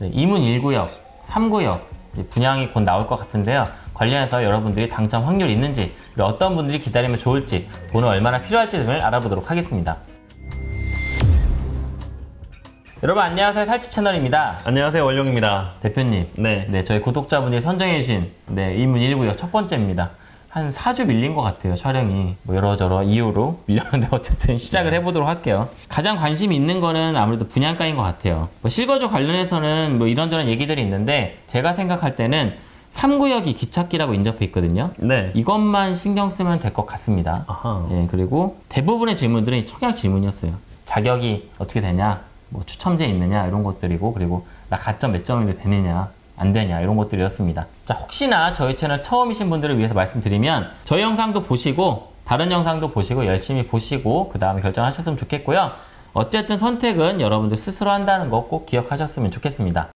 네, 2문 1구역, 3구역 분양이 곧 나올 것 같은데요. 관련해서 여러분들이 당첨 확률이 있는지, 그리고 어떤 분들이 기다리면 좋을지, 돈은 얼마나 필요할지 등을 알아보도록 하겠습니다. 여러분 안녕하세요. 살집 채널입니다. 안녕하세요 원룡입니다 대표님. 네. 네, 저희 구독자분이 선정해주신 네, 2문 1구역 첫 번째입니다. 한 4주 밀린 것 같아요, 촬영이. 뭐 여러저러 이유로 밀렸는데 어쨌든 시작을 해보도록 할게요. 가장 관심이 있는 거는 아무래도 분양가인 것 같아요. 뭐 실거주 관련해서는 뭐 이런저런 얘기들이 있는데 제가 생각할 때는 3구역이 기찻기라고 인접해 있거든요. 네 이것만 신경 쓰면 될 것 같습니다. 아하 예, 그리고 대부분의 질문들은 청약 질문이었어요. 자격이 어떻게 되냐, 뭐 추첨제 있느냐 이런 것들이고 그리고 나 가점 몇 점이 되느냐 안 되냐 이런 것들이었습니다. 자 혹시나 저희 채널 처음이신 분들을 위해서 말씀드리면 저희 영상도 보시고 다른 영상도 보시고 열심히 보시고 그 다음에 결정하셨으면 좋겠고요. 어쨌든 선택은 여러분들 스스로 한다는 거 꼭 기억하셨으면 좋겠습니다.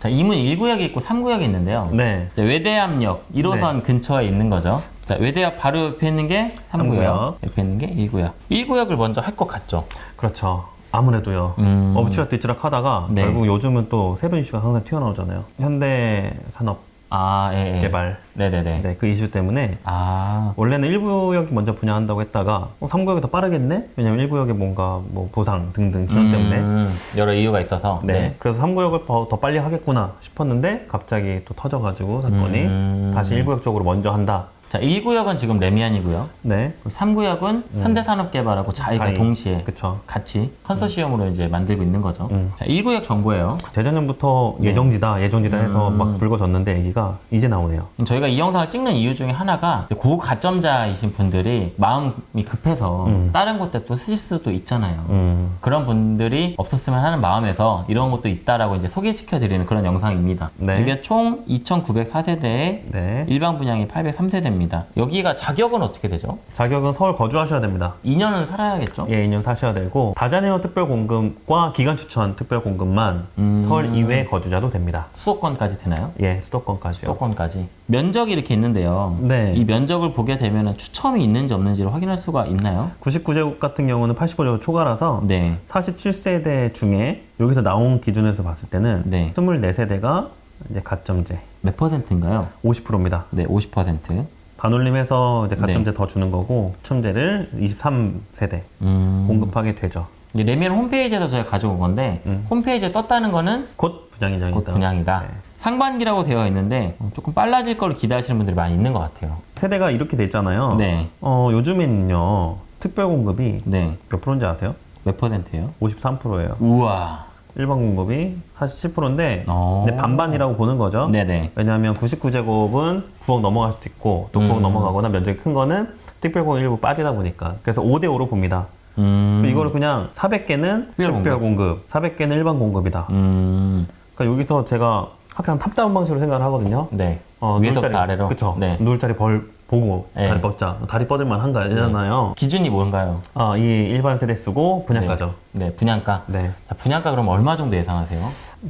자 이문 1구역이 있고 3구역이 있는데요. 네 네, 외대앞역 1호선 근처에 있는 거죠. 자, 외대앞 바로 옆에 있는 게 3구역, 삼구역. 옆에 있는 게 1구역. 1구역을 먼저 할 것 같죠. 그렇죠 아무래도요 음. 엎치락 뒤치락 하다가 네. 결국 요즘은 또 세븐 이슈가 항상 튀어나오잖아요 현대 산업 아, 예, 예. 개발 네네네. 네, 그 이슈 때문에 아, 원래는 1구역이 먼저 분양한다고 했다가 어, 3구역이 더 빠르겠네? 왜냐면 1구역에 뭔가 뭐 보상 등등 지원 때문에 음, 여러 이유가 있어서. 네. 그래서 3구역을 더, 더 빨리 하겠구나 싶었는데 갑자기 또 터져가지고 사건이 음. 다시 1구역 쪽으로 먼저 한다 자, 1구역은 지금 래미안이고요. 네 3구역은 현대산업개발하고 자이가 자이. 동시에 그쵸 같이 컨소시엄으로 이제 만들고 있는 거죠. 음. 자, 1구역 정보예요. 재작년부터 네. 예정지다 예정지다 해서 음. 막 불거졌는데 얘기가 이제 나오네요 저희가 이 영상을 찍는 이유 중에 하나가 고가점자이신 분들이 마음이 급해서 음. 다른 곳에 또 쓰실 수도 있잖아요. 음. 그런 분들이 없었으면 하는 마음에서 이런 것도 있다라고 이제 소개시켜 드리는 그런 영상입니다. 네. 이게 총 2,904세대에 네. 일반 분양이 803세대입니다. 여기가 자격은 어떻게 되죠? 자격은 서울 거주하셔야 됩니다. 2년은 살아야겠죠? 예, 2년 사셔야 되고 다자녀 특별공급과 기간 추천 특별공급만 음. 서울 이외 거주자도 됩니다. 수도권까지 되나요? 예, 수도권까지요. 수도권까지. 면적이 이렇게 있는데요. 네. 이 면적을 보게 되면 추첨이 있는지 없는지를 확인할 수가 있나요? 99제곱 같은 경우는 85제곱 초과라서 네. 47세대 중에 여기서 나온 기준에서 봤을 때는 네. 24세대가 이제 가점제 몇 퍼센트인가요? 50%입니다. 네, 50%. 반올림해서 이제 가점제 네. 더 주는 거고 추첨제를 23세대 음. 공급하게 되죠. 이제 레미안 홈페이지에서 저희가 가져온 건데 음. 홈페이지에 떴다는 거는 곧 분양 예정이다. 곧 분양이다. 네. 상반기라고 되어 있는데 어, 조금 빨라질 거를 기대하시는 분들이 많이 있는 것 같아요. 세대가 이렇게 돼 있잖아요. 네, 어, 요즘에는요 특별 공급이 네. 몇 프로인지 아세요? 몇 퍼센트예요? 53%예요. 우와. 일반 공급이 47%인데 어. 반반이라고 보는 거죠. 네네. 왜냐하면 99제곱은 9억 넘어갈 수도 있고 또 9억 음. 넘어가거나 면적이 큰 거는 특별공급 일부 빠지다 보니까 그래서 5대 5로 봅니다. 음. 이거를 그냥 400개는 특별 공급. 특별 공급, 400개는 일반 공급이다. 음. 그러니까 여기서 제가 항상 top-down 방식으로 생각을 하거든요. 네. 어, 위에서부터 아래로. 그쵸. 네. 누울 자리를 보고 네. 다리 뻗자. 다리 뻗을만 한 거잖아요. 기준이 뭔가요? 아, 이 일반 세대 쓰고 분양가죠. 네. 네, 분양가. 네. 자, 분양가 그럼 얼마 정도 예상하세요?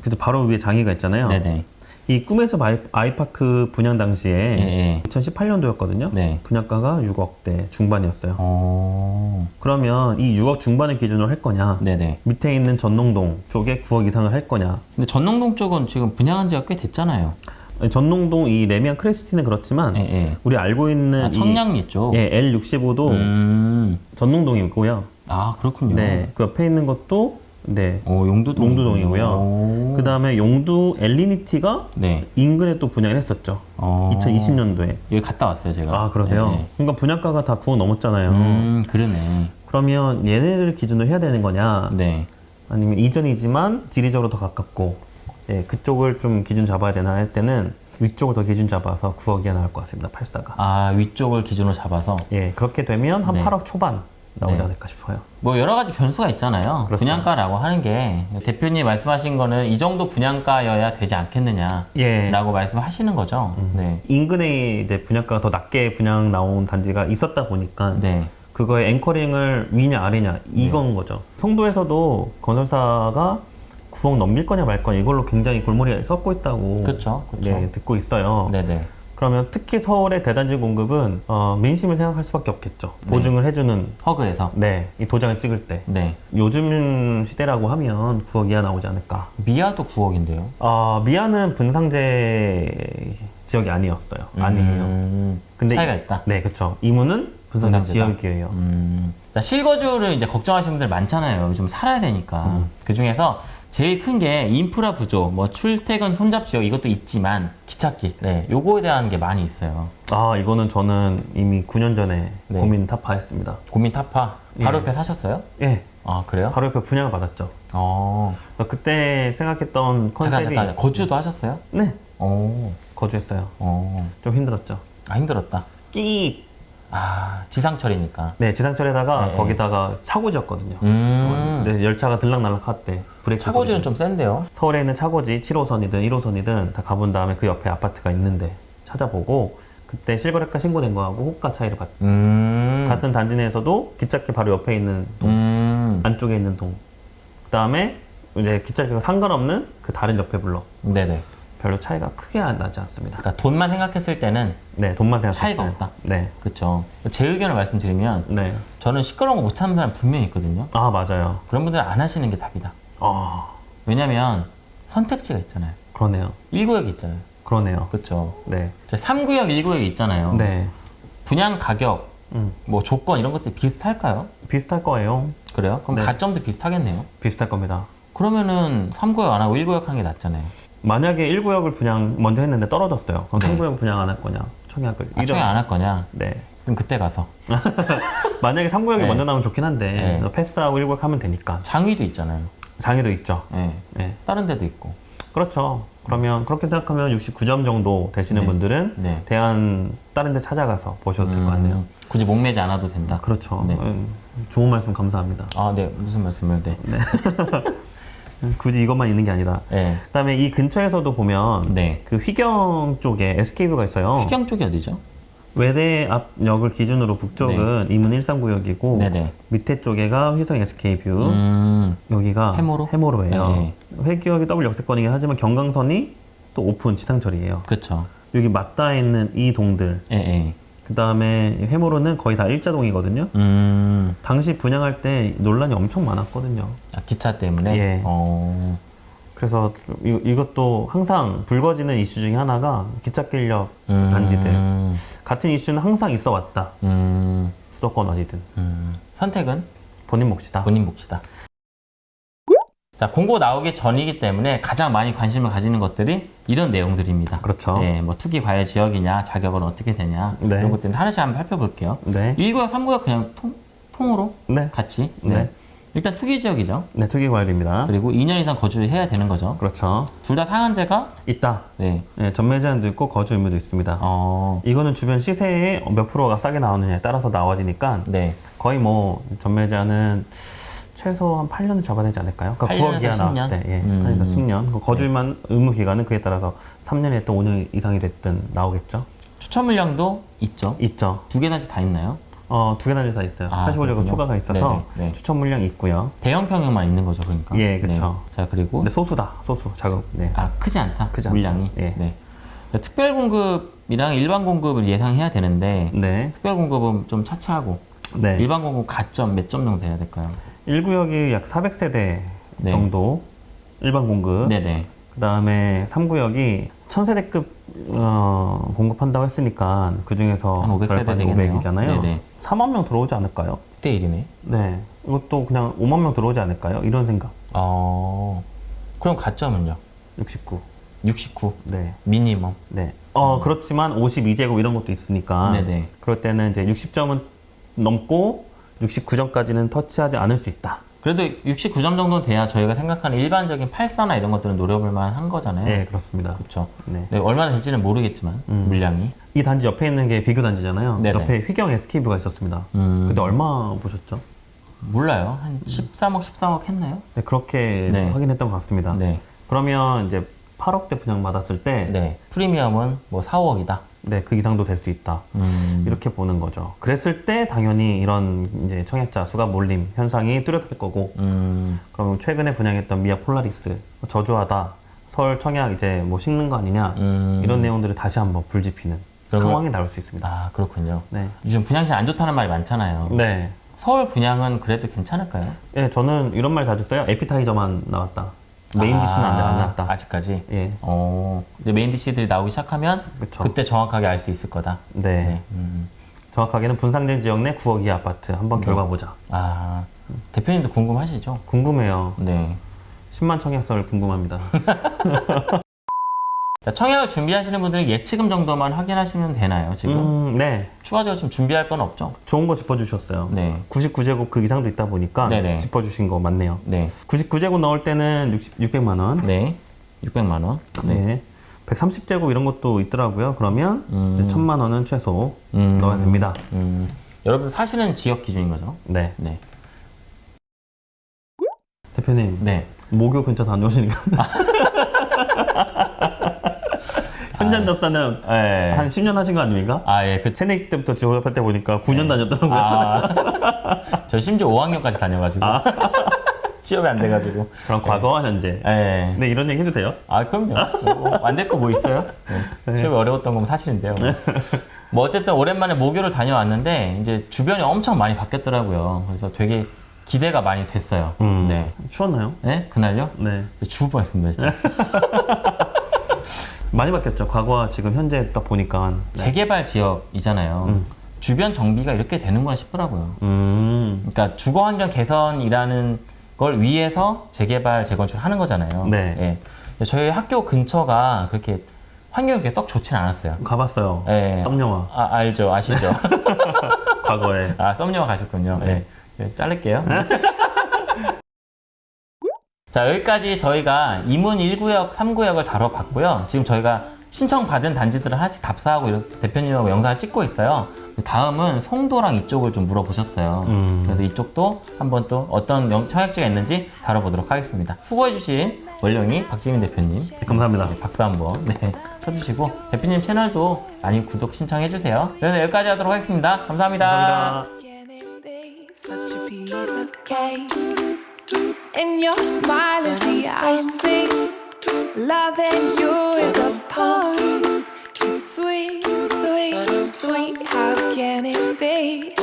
그래도 바로 위에 장위가 있잖아요. 네네. 이 꿈의숲 아이, 아이 파크 분양 당시에 예, 예. 2018년도였거든요. 네. 분양가가 6억대 중반이었어요. 어. 그러면 이 6억 중반을 기준으로 할 거냐? 네네. 밑에 있는 전농동 쪽에 9억 이상을 할 거냐? 근데 전농동 쪽은 지금 분양한 지가 꽤 됐잖아요. 전농동 이 레미안 크레시티는 그렇지만 예, 예. 우리 알고 있는 아, 청량리 쪽. 이 예, L65도 음. 전농동이고요. 아, 그렇군요. 네. 그 옆에 있는 것도 네. 오, 용두동. 용두동이고요. 오. 그 다음에 용두 엘리니티가 네. 인근에 또 분양을 했었죠. 어. 2020년도에. 여기 갔다 왔어요, 제가. 아, 그러세요? 네, 네. 그러니까 분양가가 다 9억 넘었잖아요. 음, 그러네. 그러면 얘네를 기준으로 해야 되는 거냐? 네. 아니면 이전이지만 지리적으로 더 가깝고 예, 그쪽을 좀 기준 잡아야 되나 할 때는 위쪽을 더 기준 잡아서 9억 이하 나올 것 같습니다. 84가. 아, 위쪽을 기준으로 잡아서. 예, 그렇게 되면 한 네. 8억 초반 나오지 네. 않을까 싶어요. 뭐 여러 가지 변수가 있잖아요. 그렇죠. 분양가라고 하는 게 대표님 말씀하신 거는 이 정도 분양가여야 되지 않겠느냐라고 예. 말씀하시는 거죠. 네. 인근에 이제 분양가가 더 낮게 분양 나온 단지가 있었다 보니까 네. 그거의 앵커링을 위냐 아래냐 이건 거죠. 송도에서도 건설사가 9억 넘길 거냐 말 거냐 이걸로 굉장히 골머리에 썩고 있다고 그렇죠. 그렇죠. 네, 듣고 있어요. 네네. 그러면 특히 서울의 대단지 공급은 어, 민심을 생각할 수밖에 없겠죠. 보증을 해주는 허그에서. 네, 이 도장을 찍을 때 네. 요즘 시대라고 하면 9억 이하 나오지 않을까. 미아도 9억인데요. 어, 미아는 분상제 지역이 아니었어요. 아니에요. 음, 근데 차이가 있다. 네, 그렇죠. 이문은 분상제? 지역이에요. 음. 자, 실거주를 이제 걱정하시는 분들 많잖아요. 요즘 살아야 되니까. 음. 그 중에서 제일 큰 게 인프라 부족, 뭐 출퇴근 혼잡 지역 이것도 있지만 기찻길. 네, 요거에 대한 게 많이 있어요. 아, 이거는 저는 이미 9년 전에 네. 고민 타파했습니다. 고민 타파. 바로 예. 옆에 사셨어요? 예, 아, 그래요? 바로 옆에 분양을 받았죠. 어. 그때 생각했던 잠깐, 컨셉이 잠깐. 거주도 하셨어요? 네, 어. 거주했어요. 어. 좀 힘들었죠. 아, 힘들었다. 끼. 아, 지상철이니까. 네, 지상철에다가 네, 거기다가 차고지였거든요. 음. 네, 열차가 들락날락 할 때 브레이크 차고지는. 좀 센데요. 서울에 있는 차고지 7호선이든 1호선이든 다 가본 다음에 그 옆에 아파트가 있는데 찾아보고 그때 실거래가 신고된 거하고 호가 차이를 봤. 음. 같은 단지 내에서도 기찻길 바로 옆에 있는 동, 음. 안쪽에 있는 동. 그 다음에 이제 기찻길과 상관없는 그 다른 옆에 블럭. 네네. 별로 차이가 크게 안 나지 않습니다. 그러니까 돈만 생각했을 때는 네, 돈만 생각했을 차이가 때. 없다. 네, 그렇죠. 제 의견을 말씀드리면 네. 저는 시끄러운 거 못 참는 사람 분명히 있거든요. 아 맞아요. 그런 분들은 안 하시는 게 답이다. 아 왜냐면 선택지가 있잖아요. 그러네요. 1구역이 있잖아요. 그러네요. 그렇죠. 네, 3구역, 1구역이 있잖아요. 네. 분양 가격, 음, 뭐 조건 이런 것들이 비슷할까요? 비슷할 거예요. 그래요? 그럼 네. 가점도 비슷하겠네요. 비슷할 겁니다. 그러면은 3구역 안 하고 1구역 하는 게 낫잖아요. 만약에 1구역을 분양 먼저 했는데 떨어졌어요. 그럼 네. 3구역 분양 안 할 거냐? 청약을. 아, 청약 이런- 안할 거냐? 네. 그럼 그때 가서. 만약에 3구역이 네. 먼저 나오면 좋긴 한데 네. 패스하고 1구역 하면 되니까. 장위도 있잖아요. 장위도 있죠. 예. 네. 다른 데도 있고. 그렇죠. 그러면 그렇게 생각하면 69점 정도 되시는 네. 분들은 네. 대안 다른 데 찾아가서 보셔도 될것 같네요. 음, 굳이 목매지 않아도 된다. 그렇죠. 네. 음, 좋은 말씀 감사합니다. 아, 네. 무슨 말씀을, 네. 음, 굳이 이것만 있는 게 아니라. 네. 그다음에 이 근처에서도 보면 네. 그 휘경 쪽에 SK뷰가 있어요. 휘경 쪽이 어디죠? 외대 앞역을 기준으로 북쪽은 이문 1, 3구역이고 네네. 밑에 쪽에가 휘경 SK뷰 음, 여기가 해모로? 해모로예요. 네. 회기역이 더블 역세권이긴 하지만 경강선이 또 오픈 지상철이에요. 그쵸. 여기 맞닿아 있는 이 동들 예, 예. 그 다음에 해모로는 거의 다 일자동이거든요. 음, 당시 분양할 때 논란이 엄청 많았거든요. 아, 기차 때문에? 예. 어, 그래서 이, 이것도 항상 불거지는 이슈 중에 하나가 기찻길역 음, 단지들 같은 이슈는 항상 있어 왔다. 음, 수도권 어디든 음. 선택은 본인 몫이다. 본인 몫이다. 자, 공고 나오기 전이기 때문에 가장 많이 관심을 가지는 것들이 이런 내용들입니다. 그렇죠. 예, 뭐 투기 과열 지역이냐, 자격은 어떻게 되냐, 네. 이런 것들은 하나씩 한번 살펴볼게요. 네. 1구역, 3구역 그냥 통, 통으로 네. 같이. 네. 일단 투기 지역이죠. 네, 투기 관리입니다. 그리고 2년 이상 거주해야 되는 거죠. 그렇죠. 둘 다 상한제가 있다. 네. 네, 전매 제한도 있고 거주 의무도 있습니다. 어, 이거는 주변 시세에 몇 프로가 싸게 나오느냐에 따라서 나와지니까 네. 거의 뭐 전매 제한은 최소 한 8년을 잡아야 되지 않을까요? 그러니까 8년에서 9억 이하 10년? 나왔을 때, 예, 음. 8년에서 10년. 그 거주만 의무 기간은 그에 따라서 3년이 됐든 5년 이상이 됐든 나오겠죠. 추천 물량도 있죠. 있죠. 두 개나 다 있나요? 어, 두 개나 다 있어요. 아, 85력은 그렇군요. 초과가 있어서 네네, 네. 추천 물량 있고요. 대형 평형만 있는 거죠, 그러니까. 예, 그쵸. 네. 자, 그리고 근데 소수다, 소수 작업. 네. 아 크지 않다. 크지 않다. 물량이. 예. 네. 특별 공급이랑 일반 공급을 예상해야 되는데 네, 특별 공급은 좀 차치하고 네. 일반 공급 가점 몇 점 정도 돼야 될까요? 1구역이 약 400세대 네. 정도 일반 공급. 네네. 그 다음에 3구역이 1000세대급 어, 공급한다고 했으니까 그 중에서 한 500 세대 되겠네요. 500이잖아요. 네네. 4만 명 들어오지 않을까요? 1대 1이네. 네. 이것도 그냥 5만 명 들어오지 않을까요? 이런 생각. 어. 그럼 가점은요? 69. 69 네. 미니멈. 네. 어, 그렇지만 52제곱 이런 것도 있으니까. 음. 네네. 그럴 때는 이제 60점은 넘고 69점까지는 터치하지 않을 수 있다. 그래도 69점 정도는 돼야 저희가 생각하는 일반적인 84나 이런 것들은 노려볼 만한 거잖아요. 네, 그렇습니다. 그렇죠. 네. 네, 얼마나 될지는 모르겠지만 음. 물량이. 이 단지 옆에 있는 게 비교 단지잖아요. 네네. 옆에 휘경 SK뷰가 있었습니다. 음. 근데 얼마 보셨죠? 몰라요. 한 13억, 13억 했나요? 네, 그렇게 네. 확인했던 것 같습니다. 네. 그러면 이제 8억대 분양 받았을 때, 네, 네. 프리미엄은 뭐 4, 5억이다. 그 이상도 될 수 있다. 음. 이렇게 보는 거죠. 그랬을 때 당연히 이런 이제 청약자 수가 몰림 현상이 뚜렷할 거고, 음. 그럼 최근에 분양했던 미아 폴라리스 저조하다. 서울 청약 이제 뭐 식는 거 아니냐 음. 이런 내용들을 다시 한번 불지피는 그러면- 상황이 나올 수 있습니다. 아 그렇군요. 네. 요즘 분양이 안 좋다는 말이 많잖아요. 네. 서울 분양은 그래도 괜찮을까요? 예, 저는 이런 말 자주 써요. appetizer만 나왔다. main dish는 안, 안 나왔다. 아, 아직까지. 예. 어, 이제 main dish들이 나오기 시작하면 그쵸. 그때 정확하게 알 수 있을 거다. 네. 네. 음. 정확하게는 분상된 지역 내 9억 이하 아파트 한번 결과 보자. 아 대표님도 궁금하시죠? 궁금해요. 네. 10만 청약설 궁금합니다. 자, 청약을 준비하시는 분들은 예치금 정도만 확인하시면 되나요? 지금 음, 네. 추가적으로 지금 준비할 건 없죠? 좋은 거 짚어주셨어요. 네. 99제곱 그 이상도 있다 보니까 네네. 짚어주신 거 맞네요. 네. 99제곱 넣을 때는 60, 600만 원. 네. 600만 원. 네. 130제곱 이런 것도 있더라고요. 그러면 음. 1000만 원은 최소 음. 넣어야 됩니다. 음. 여러분 사실은 지역 기준인 거죠? 네. 네. 대표님, 네. 모교 근처 다녀오시니까. 현장 접사는 네. 한 10년 하신 거 아닙니까? 아, 예. 그 새내기 때부터 졸업할 때 보니까 9년 다녔더라고요. 아, 저 심지어 5학년까지 다녀가지고 취업이 안 돼가지고. 그럼 과거와 현재. 예. 네, 이런 얘기 해도 돼요? 아 그럼요. 안될 거 뭐 있어요? 네. 취업이 어려웠던 건 사실인데요. 뭐 어쨌든 오랜만에 모교를 다녀왔는데 이제 주변이 엄청 많이 바뀌었더라고요. 그래서 되게 기대가 많이 됐어요. 음. 네. 추웠나요? 네? 그날요? 네. 죽을 뻔했습니다 진짜. 많이 바뀌었죠. 과거와 지금 현재 딱 보니까. 네. 재개발 지역이잖아요. 음. 주변 정비가 이렇게 되는구나 싶더라고요. 음. 그러니까 주거 환경 개선이라는 걸 위해서 재개발 재건축을 하는 거잖아요. 네. 예. 저희 학교 근처가 그렇게 환경이 그렇게 썩 좋진 않았어요. 가봤어요. 예. 썸녀와. 아, 알죠. 아시죠? 과거에. 아, 썸녀가 가셨군요. 네. 네, 자를게요. 자, 여기까지 저희가 이문 1구역, 3구역을 다뤄봤고요. 지금 저희가 신청받은 단지들을 하나씩 답사하고 이렇게 대표님하고 영상을 찍고 있어요. 다음은 송도랑 이쪽을 좀 물어보셨어요. 음. 그래서 이쪽도 한번 또 어떤 영- 청약지가 있는지 다뤄보도록 하겠습니다. 수고해주신 원령이 박지민 대표님. 네, 감사합니다. 박수 한번 네, 쳐주시고 대표님 채널도 많이 구독 신청해주세요. 그래서 여기까지 하도록 하겠습니다 감사합니다. 감사합니다. And your smile is the icing. Loving you is a poem. It's sweet, sweet, sweet. How can it be?